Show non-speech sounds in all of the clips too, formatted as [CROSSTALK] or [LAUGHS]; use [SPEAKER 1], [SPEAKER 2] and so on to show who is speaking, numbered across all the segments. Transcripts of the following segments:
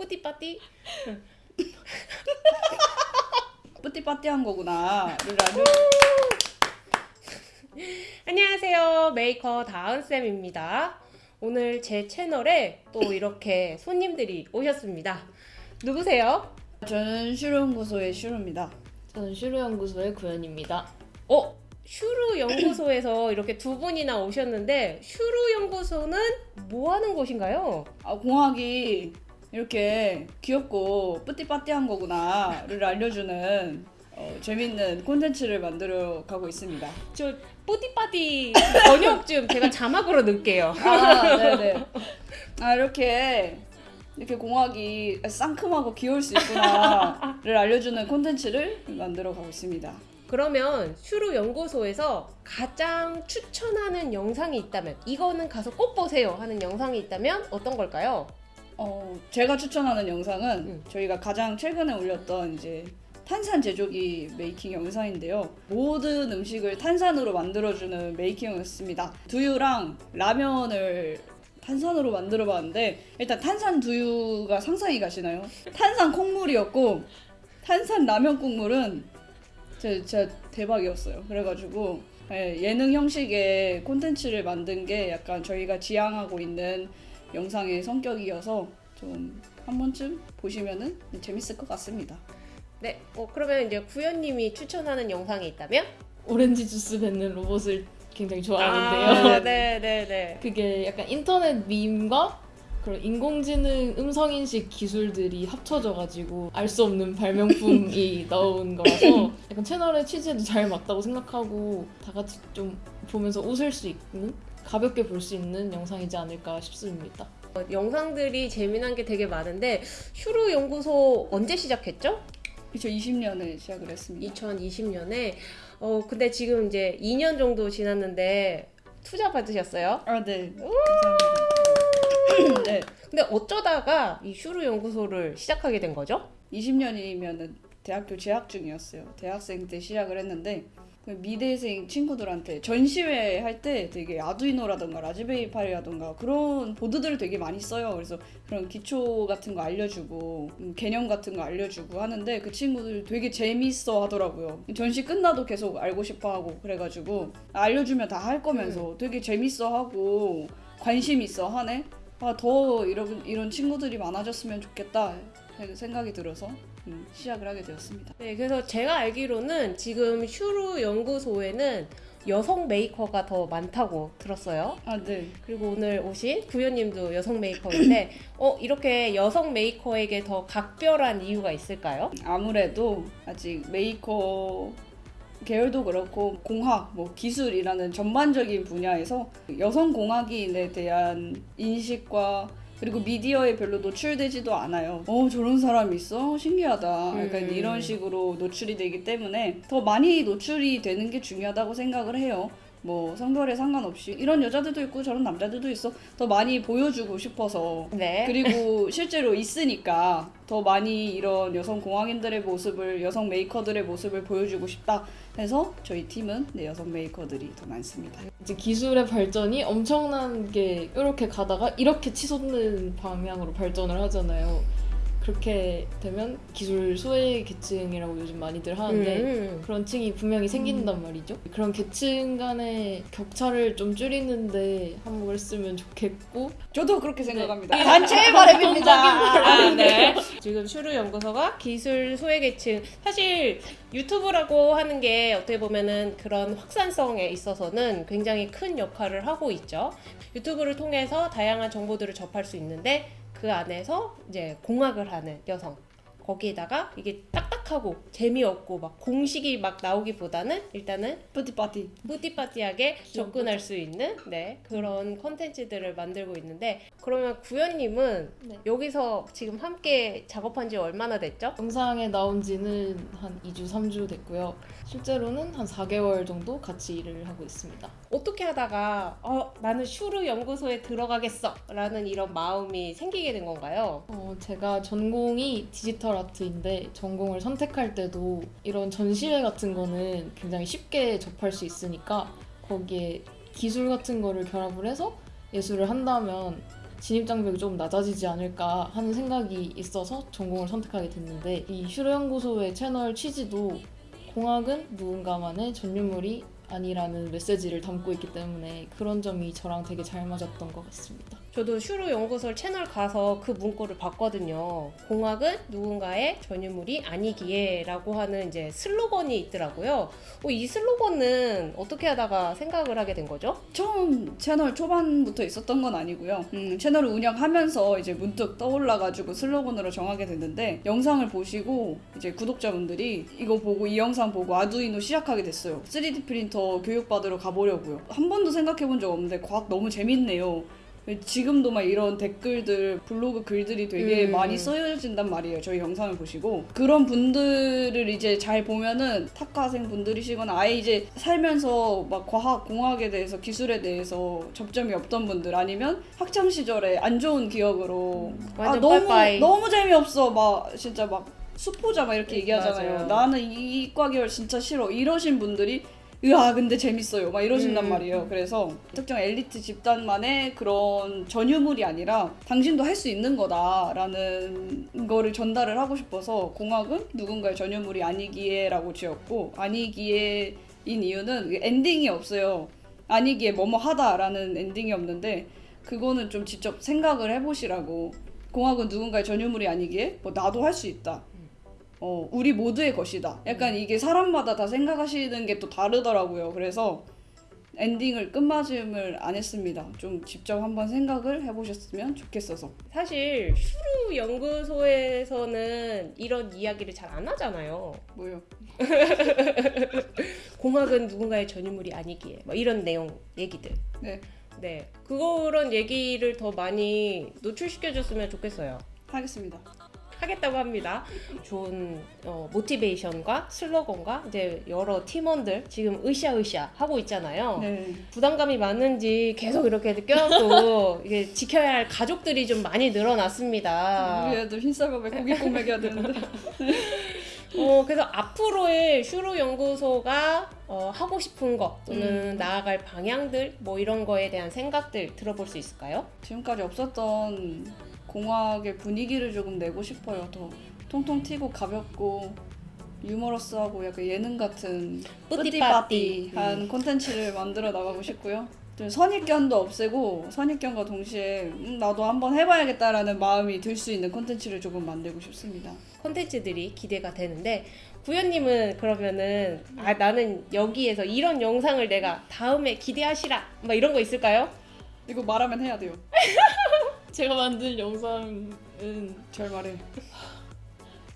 [SPEAKER 1] 뿌띠빠띠 [LAUGHS]
[SPEAKER 2] 뿌띠빠띠한 거구나. [LAUGHS]
[SPEAKER 1] 안녕하세요 메이커 다은쌤입니다 오늘 제 채널에 또 이렇게 손님들이 오셨습니다 누구세요?
[SPEAKER 2] 저는 슈루연구소의 슈루입니다.
[SPEAKER 3] 저는 슈루연구소의 구현입니다.
[SPEAKER 1] 어? 슈루 연구소에서 [CLEARS THROAT] 이렇게 두 분이나 오셨는데 슈루 연구소는 뭐 하는 곳인가요?
[SPEAKER 2] 아, 공학이 이렇게 귀엽고 뿌띠빠띠한 거구나를 알려주는 어, 재밌는 콘텐츠를 만들어 가고 있습니다.
[SPEAKER 1] 저 뿌띠빠띠 번역 좀 제가 자막으로 넣을게요
[SPEAKER 2] 아, 네네. 아, 이렇게 이렇게 공학이 상큼하고 귀여울 수 있구나를 알려주는 콘텐츠를 만들어 가고 있습니다.
[SPEAKER 1] 그러면 슈루 연구소에서 가장 추천하는 영상이 있다면 이거는 가서 꼭 보세요 하는 영상이 있다면 어떤 걸까요?
[SPEAKER 2] 어, 제가 추천하는 영상은
[SPEAKER 1] 음.
[SPEAKER 2] 저희가 가장 최근에 올렸던 이제 탄산 제조기 메이킹 영상인데요. 모든 음식을 탄산으로 만들어주는 메이킹이었습니다. 두유랑 라면을 탄산으로 만들어 봤는데 일단 탄산 두유가 상상이 가시나요? 탄산 콩물이었고 탄산 라면 국물은 진짜, 진짜 대박이었어요. 그래가지고 예, 예능 형식의 콘텐츠를 만든 게 약간 저희가 지향하고 있는 영상의 성격이어서 좀 한 번쯤 보시면은 재밌을 것 같습니다.
[SPEAKER 1] 네, 어, 그러면 이제 구현님이 추천하는 영상이 있다면?
[SPEAKER 3] 오렌지 주스 뱉는 로봇을 굉장히
[SPEAKER 1] 아,
[SPEAKER 3] 좋아하는데요.
[SPEAKER 1] 네, 네, 네. [LAUGHS]
[SPEAKER 3] 그게 약간 인터넷 밈과 그런 인공지능 음성 인식 기술들이 합쳐져가지고 알 수 없는 발명품이 [LAUGHS] 나온 거라서 약간 채널의 취지에도 잘 맞다고 생각하고 다 같이 좀 보면서 웃을 수 있는 가볍게 볼 수 있는 영상이지 않을까 싶습니다.
[SPEAKER 1] 어, 영상들이 재미난 게 되게 많은데 슈루 연구소 언제 시작했죠?
[SPEAKER 2] 2020년에 시작을 했습니다.
[SPEAKER 1] 2020년에. 어, 근데 지금 이제 2년 정도 지났는데 투자 받으셨어요?
[SPEAKER 2] 아, 네. 감사합니다. 네.
[SPEAKER 1] 근데 어쩌다가 이 슈루 연구소를 시작하게 된 거죠?
[SPEAKER 2] 20년이면은 대학교 재학 중이었어요. 대학생 때 시작을 했는데 그 미대생 친구들한테 전시회 할 때 되게 아두이노라던가 라즈베리 파이라던가 그런 보드들을 되게 많이 써요. 그래서 그런 기초 같은 거 알려주고 음, 개념 같은 거 알려주고 하는데 그 친구들 되게 재밌어 하더라고요. 전시 끝나도 계속 알고 싶어 하고 그래가지고 알려주면 다 할 거면서 되게 재밌어 하고 관심 있어 하네. 아 더 이런 이런 친구들이 많아졌으면 좋겠다 생각이 들어서 음, 시작을 하게 되었습니다.
[SPEAKER 1] 네, 그래서 제가 알기로는 지금 슈루 연구소에는 여성 메이커가 더 많다고 들었어요.
[SPEAKER 2] 아 네.
[SPEAKER 1] 그리고 오늘 오신 구현님도 여성 메이커인데, [CLEARS THROAT] 어, 이렇게 여성 메이커에게 더 각별한 이유가 있을까요?
[SPEAKER 2] 아무래도 아직 메이커 계열도 그렇고 공학, 뭐 기술이라는 전반적인 분야에서 여성 공학인에 대한 인식과 그리고 미디어에 별로 노출되지도 않아요. 어 저런 사람 있어? 신기하다. 약간
[SPEAKER 1] 음.
[SPEAKER 2] 이런 식으로 노출이 되기 때문에 더 많이 노출이 되는 게 중요하다고 생각을 해요. 뭐 성별에 상관없이 이런 여자들도 있고 저런 남자들도 있어. 더 많이 보여주고 싶어서
[SPEAKER 1] 네.
[SPEAKER 2] 그리고 [LAUGHS] 실제로 있으니까 더 많이 이런 여성 공학인들의 모습을 여성 메이커들의 모습을 보여주고 싶다 해서 저희 팀은 네, 여성 메이커들이 더 많습니다.
[SPEAKER 3] 이제 기술의 발전이 엄청난 게 이렇게 가다가 이렇게 치솟는 방향으로 발전을 하잖아요. 그렇게 되면 기술 소외 계층이라고 요즘 많이들 하는데
[SPEAKER 1] 음.
[SPEAKER 3] 그런 층이 분명히 생긴단 말이죠. 그런 계층 간의 격차를 좀 줄이는데 한몫을 했으면 좋겠고
[SPEAKER 2] 저도 그렇게 생각합니다. [LAUGHS] 단체의 바람입니다.
[SPEAKER 1] 아, 네. 지금 슈루 연구소가 기술 소외 계층 사실 유튜브라고 하는 게 어떻게 보면은 그런 확산성에 있어서는 굉장히 큰 역할을 하고 있죠. 유튜브를 통해서 다양한 정보들을 접할 수 있는데 그 안에서 이제 공학을 하는 여성 거기에다가 이게 딱딱하고 재미없고 막 공식이 막 나오기보다는 일단은
[SPEAKER 2] 뿌띠빠띠.
[SPEAKER 1] 뿌띠빠띠하게 접근할 수 있는 네 그런 컨텐츠들을 만들고 있는데 그러면 구현님은
[SPEAKER 3] 네.
[SPEAKER 1] 여기서 지금 함께 작업한 지 얼마나 됐죠?
[SPEAKER 3] 영상에 나온 지는 한 2주, 3주 됐고요. 실제로는 한 4개월 정도 같이 일을 하고 있습니다.
[SPEAKER 1] 어떻게 하다가 어 나는 슈르 연구소에 들어가겠어 라는 이런 마음이 생기게 된 건가요?
[SPEAKER 3] 어, 제가 전공이 디지털 아트인데 전공을 선택할 때도 이런 전시회 같은 거는 굉장히 쉽게 접할 수 있으니까 거기에 기술 같은 거를 결합을 해서 예술을 한다면 진입 장벽이 조금 낮아지지 않을까 하는 생각이 있어서 전공을 선택하게 됐는데 이 슈르 연구소의 채널 취지도 공학은 누군가만의 전유물이 아니라는 메시지를 담고 있기 때문에 그런 점이 저랑 되게 잘 맞았던 것 같습니다.
[SPEAKER 1] 저도 슈루 연구소 채널 가서 그 문구를 봤거든요. 공학은 누군가의 전유물이 아니기에 라고 하는 이제 슬로건이 있더라고요. 어, 이 슬로건은 어떻게 하다가 생각을 하게 된 거죠?
[SPEAKER 2] 처음 채널 초반부터 있었던 건 아니고요. 음, 채널을 운영하면서 이제 문득 떠올라가지고 슬로건으로 정하게 됐는데 영상을 보시고 이제 구독자분들이 이거 보고 이 영상 보고 아두이노 시작하게 됐어요. 3D 프린터 교육받으러 가보려고요. 한 번도 생각해본 적 없는데 과학 너무 재밌네요. 지금도 막 이런 댓글들 블로그 글들이 되게
[SPEAKER 1] 음.
[SPEAKER 2] 많이 쓰여진단 말이에요 저희 영상을 보시고 그런 분들을 이제 잘 보면은 탁과생 분들이시거나 아예 이제 살면서 막 과학 공학에 대해서 기술에 대해서 접점이 없던 분들 아니면 학창 시절에 안 좋은 기억으로 아
[SPEAKER 1] 완전
[SPEAKER 2] 너무
[SPEAKER 1] 빠이빠이.
[SPEAKER 2] 너무 재미없어 막 진짜 막 수포자 막 이렇게
[SPEAKER 1] 음,
[SPEAKER 2] 얘기하잖아요
[SPEAKER 1] 맞아요.
[SPEAKER 2] 나는 이 이과 계열 진짜 싫어 이러신 분들이 으아 근데 재밌어요. 막 이러신단
[SPEAKER 1] 음.
[SPEAKER 2] 말이에요. 그래서 특정 엘리트 집단만의 그런 전유물이 아니라 당신도 할 수 있는 거다라는 거를 전달을 하고 싶어서 공학은 누군가의 전유물이 아니기에 라고 지었고 아니기에 인 이유는 엔딩이 없어요. 아니기에 뭐뭐 하다라는 엔딩이 없는데 그거는 좀 직접 생각을 해보시라고. 공학은 누군가의 전유물이 아니기에 뭐 나도 할 수 있다 어, 우리 모두의 것이다. 약간 이게 사람마다 다 생각하시는 게 또 다르더라고요. 그래서 엔딩을 끝맞음을 안 했습니다. 좀 직접 한번 생각을 해보셨으면 좋겠어서.
[SPEAKER 1] 사실 슈루 연구소에서는 이런 이야기를 잘 안 하잖아요.
[SPEAKER 2] 뭐요? [LAUGHS]
[SPEAKER 1] 공학은 누군가의 전유물이 아니기에 뭐 이런 내용 얘기들.
[SPEAKER 2] 네,
[SPEAKER 1] 네, 그런 얘기를 더 많이 노출시켜줬으면 좋겠어요.
[SPEAKER 2] 하겠습니다.
[SPEAKER 1] 하겠다고 합니다. 좋은 어, 모티베이션과 슬로건과 이제 여러 팀원들 지금 으쌰으쌰 하고 있잖아요.
[SPEAKER 2] 네.
[SPEAKER 1] 부담감이 많은지 계속 이렇게 껴안고 [LAUGHS] 이게 지켜야 할 가족들이 좀 많이 늘어났습니다.
[SPEAKER 2] 우리 애들 흰쌀밥에 고깃국 먹여야 되는데. [LAUGHS]
[SPEAKER 1] 어, 그래서 앞으로의 슈루 연구소가 어, 하고 싶은 거 또는
[SPEAKER 2] 음.
[SPEAKER 1] 나아갈 방향들 뭐 이런 거에 대한 생각들 들어볼 수 있을까요?
[SPEAKER 2] 지금까지 없었던 공학의 분위기를 조금 내고 싶어요. 더 통통 튀고 가볍고 유머러스하고 약간 예능 같은
[SPEAKER 1] 뿌띠빠띠.
[SPEAKER 2] 뿌띠빠띠한 콘텐츠를 만들어 나가고 싶고요. 좀 선입견도 없애고 선입견과 동시에 음, 나도 한번 해봐야겠다라는 마음이 들 수 있는 콘텐츠를 조금 만들고 싶습니다.
[SPEAKER 1] 콘텐츠들이 기대가 되는데 구현님은 그러면은 아 나는 여기에서 이런 영상을 내가 다음에 기대하시라 막 이런 거 있을까요?
[SPEAKER 2] 이거 말하면 해야 돼요. [LAUGHS]
[SPEAKER 3] 제가 만든 영상은
[SPEAKER 2] 절 말해.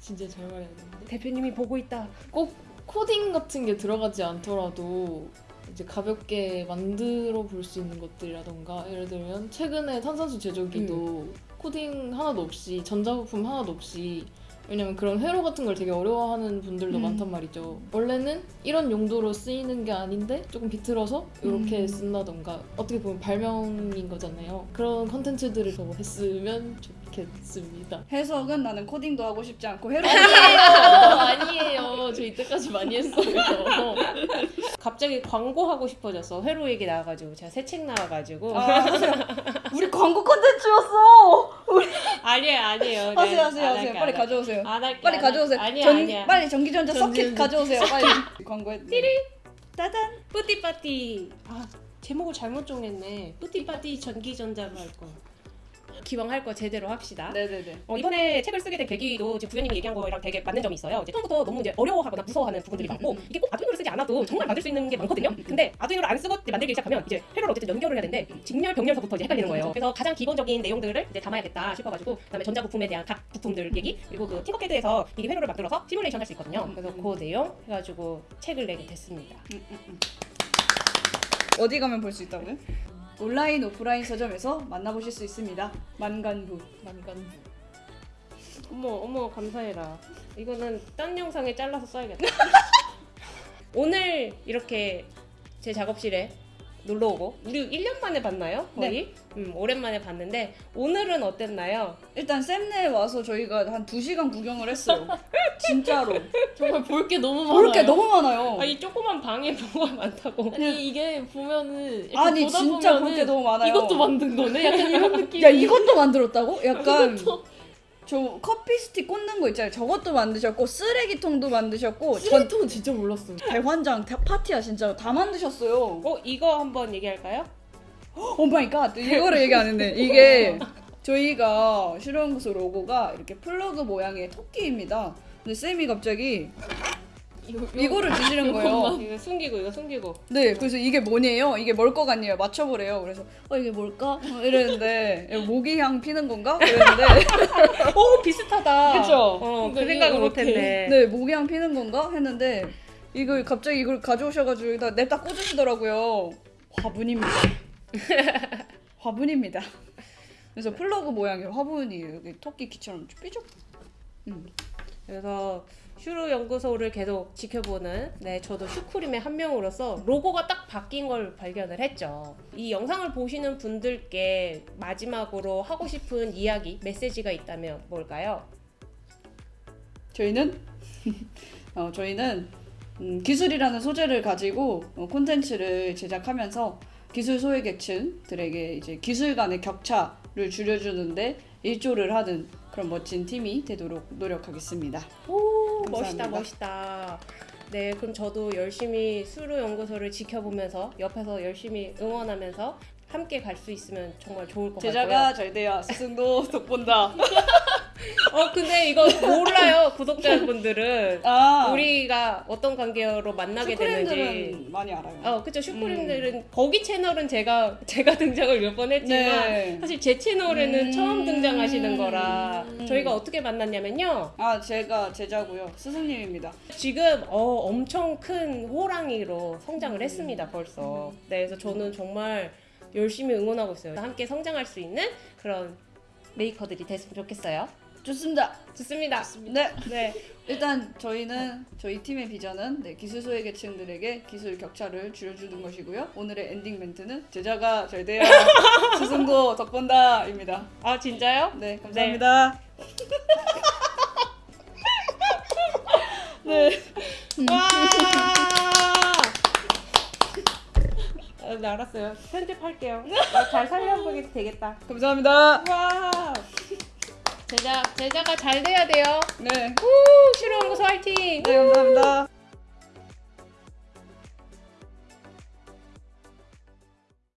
[SPEAKER 3] 진짜 잘 말해야 되는데
[SPEAKER 1] 대표님이 보고 있다.
[SPEAKER 3] 꼭 코딩 같은 게 들어가지 않더라도 이제 가볍게 만들어 볼 수 있는 것들이라던가 예를 들면 최근에 탄산수 제조기도 코딩 하나도 없이 전자부품 하나도 없이 왜냐면 그런 회로 같은 걸 되게 어려워하는 분들도
[SPEAKER 2] 음.
[SPEAKER 3] 많단 말이죠. 원래는 이런 용도로 쓰이는 게 아닌데 조금 비틀어서 이렇게
[SPEAKER 2] 음.
[SPEAKER 3] 쓴다던가 어떻게 보면 발명인 거잖아요. 그런 컨텐츠들을 더 했으면 좋겠습니다.
[SPEAKER 2] 해석은 나는 코딩도 하고 싶지 않고 해로
[SPEAKER 3] 아니에요, 아니에요. 저 이때까지 많이 했어요. [LAUGHS]
[SPEAKER 1] 갑자기 광고하고 싶어졌어. 회로 얘기 나와가지고 제가 새 책 나와가지고
[SPEAKER 2] 아. 우리 광고 [LAUGHS] 콘텐츠였어.
[SPEAKER 1] 아니에요 아니에요. 네,
[SPEAKER 2] 하세요 하세요
[SPEAKER 1] 안
[SPEAKER 2] 하세요.
[SPEAKER 1] 할게,
[SPEAKER 2] 빨리. 가져오세요.
[SPEAKER 1] 안 할게.
[SPEAKER 2] 빨리
[SPEAKER 1] 안
[SPEAKER 2] 가져오세요.
[SPEAKER 1] 아니야
[SPEAKER 2] 전,
[SPEAKER 1] 아니야.
[SPEAKER 2] 빨리 전기전자 서킷. 가져오세요. 빨리. [LAUGHS] 광고해. 띠리. 따단.
[SPEAKER 1] 뿌띠빠띠. 아 제목을 잘못 정했네. 뿌띠빠띠 전기전자로 할 거. 기왕 할 거 제대로 합시다.
[SPEAKER 2] 네네네.
[SPEAKER 1] 어, 이번에 책을 쓰게 된 계기도 지금 부연님이 얘기한 거랑 되게 맞는 점이 있어요. 이제 처음부터 너무 이제 어려워하거나 무서워하는 부분들이 많고 이게 꼭 아두이노를 쓰지 않아도 정말 만들 수 있는 게 많거든요. 근데 아두이노를 안 쓰고 만들기 시작하면 이제 회로를 어쨌든 연결을 해야 되는데 직렬 병렬서부터 이제 헷갈리는 거예요. 그래서 가장 기본적인 내용들을 이제 담아야겠다 싶어가지고 그다음에 전자 부품에 대한 각 부품들 얘기 그리고 그 팅커캐드에서 미리 회로를 만들어서 시뮬레이션 할 수 있거든요. 그래서 그 내용 해가지고 책을 내게 됐습니다.
[SPEAKER 2] 어디 가면 볼 수 있다고요? 온라인 오프라인 서점에서 만나보실 수 있습니다. 만간부.
[SPEAKER 3] 만간부.
[SPEAKER 1] 어머 어머 감사해라. 이거는 딴 영상에 잘라서 써야겠다. [LAUGHS] 오늘 이렇게 제 작업실에 놀러 오고 우리 1년 만에 봤나요? 거의? 음, 오랜만에 봤는데 오늘은 어땠나요?
[SPEAKER 2] 일단 샘네에 와서 저희가 한 2시간 구경을 했어요. 진짜로.
[SPEAKER 3] 정말 볼 게 너무 많아요.
[SPEAKER 2] 볼 게 너무 많아요.
[SPEAKER 1] 아이 조그만 방에 [LAUGHS] 뭐가 많다고.
[SPEAKER 3] 아니 이게 보면은
[SPEAKER 2] 아니
[SPEAKER 3] 보다
[SPEAKER 2] 진짜 볼 게 너무 많아요.
[SPEAKER 3] 이것도 만든 거네? 약간 이런 느낌.
[SPEAKER 2] 야 이것도 만들었다고? 약간
[SPEAKER 3] 이것도
[SPEAKER 2] 저 커피 스틱 꽂는 거 있잖아요. 저것도 만드셨고 쓰레기통도 만드셨고 전
[SPEAKER 3] 쓰레기통은 진짜 몰랐어요.
[SPEAKER 2] 대환장 대- 파티야 진짜 다 만드셨어요.
[SPEAKER 1] 어 이거 한번 얘기할까요?
[SPEAKER 2] oh my god 이거를 얘기 안 했네. 이게 저희가 슈루연구소 로고가 이렇게 플러그 모양의 토끼입니다. 근데 쌤이 갑자기
[SPEAKER 3] 이거,
[SPEAKER 2] 이거를 주시는 거예요.
[SPEAKER 1] 이거 숨기고 이거 숨기고.
[SPEAKER 2] 네, 그래서 이게 뭐냐요? 이게 뭘 것 같냐요? 맞춰보래요. 그래서 어 이게 뭘까? 어, 이랬는데 모기향 피는 건가? 그랬는데 [LAUGHS]
[SPEAKER 1] 오 비슷하다.
[SPEAKER 2] 그쵸?
[SPEAKER 1] 어, 그 생각을. 못했네.
[SPEAKER 2] 네 모기향 피는 건가? 했는데 이걸 갑자기 이걸 가져오셔가지고 여기다 냅다 꽂으시더라고요. 화분입니다. [LAUGHS] 화분입니다. 그래서 플러그 모양의 화분이 여기 토끼 귀처럼 삐죽. 음.
[SPEAKER 1] 그래서 슈루 연구소를 계속 지켜보는 네 저도 슈크림의 한 명으로서 로고가 딱 바뀐 걸 발견을 했죠. 이 영상을 보시는 분들께 마지막으로 하고 싶은 이야기 메시지가 있다면 뭘까요?
[SPEAKER 2] 저희는 [LAUGHS] 어, 저희는 음, 기술이라는 소재를 가지고 어, 콘텐츠를 제작하면서 기술 소외계층들에게 이제 기술 간의 격차를 줄여주는데 일조를 하는 그런 멋진 팀이 되도록 노력하겠습니다.
[SPEAKER 1] 오. 멋있다 멋있다. 네 그럼 저도 열심히 수루 연구소를 지켜보면서 옆에서 열심히 응원하면서 함께 갈 수 있으면 정말 좋을 것 같고요.
[SPEAKER 2] 제자가 잘 돼야 스승도 덕본다. [LAUGHS]
[SPEAKER 1] 어 근데 이거 몰라요 구독자분들은 [LAUGHS]
[SPEAKER 2] 아
[SPEAKER 1] 우리가 어떤 관계로 만나게 되는지.
[SPEAKER 2] 많이 알아요.
[SPEAKER 1] 어 그쵸 슈크림들은 거기 채널은 제가 제가 등장을 몇 번 했지만
[SPEAKER 2] 네.
[SPEAKER 1] 사실 제 채널에는
[SPEAKER 2] 음.
[SPEAKER 1] 처음 등장하시는 거라
[SPEAKER 3] 음.
[SPEAKER 1] 저희가 어떻게 만났냐면요
[SPEAKER 2] 아 제가 제자고요. 스승님입니다.
[SPEAKER 1] 지금 어, 엄청 큰 호랑이로 성장을
[SPEAKER 2] 음.
[SPEAKER 1] 했습니다 벌써 네 그래서 저는 정말 열심히 응원하고 있어요 함께 성장할 수 있는 그런 메이커들이 됐으면 좋겠어요
[SPEAKER 2] 좋습니다.
[SPEAKER 1] 좋습니다
[SPEAKER 2] 네.
[SPEAKER 1] 네
[SPEAKER 2] 일단 저희는 저희 팀의 비전은 네, 기술 소외계층들에게 기술 격차를 줄여주는 것이고요. 오늘의 엔딩 멘트는 제자가 잘 돼야 [LAUGHS] 스승도 덕본다입니다.
[SPEAKER 1] 아 진짜요?
[SPEAKER 2] 네, 감사합니다. [LAUGHS] 네.
[SPEAKER 1] 와 아, 네, 알았어요 편집할게요 아, 잘 살려보게 되겠다
[SPEAKER 2] 감사합니다.
[SPEAKER 1] 와 제자 제자가 잘 돼야 돼요
[SPEAKER 2] 네.
[SPEAKER 1] 우 실용연구소 화이팅
[SPEAKER 2] 네, 감사합니다.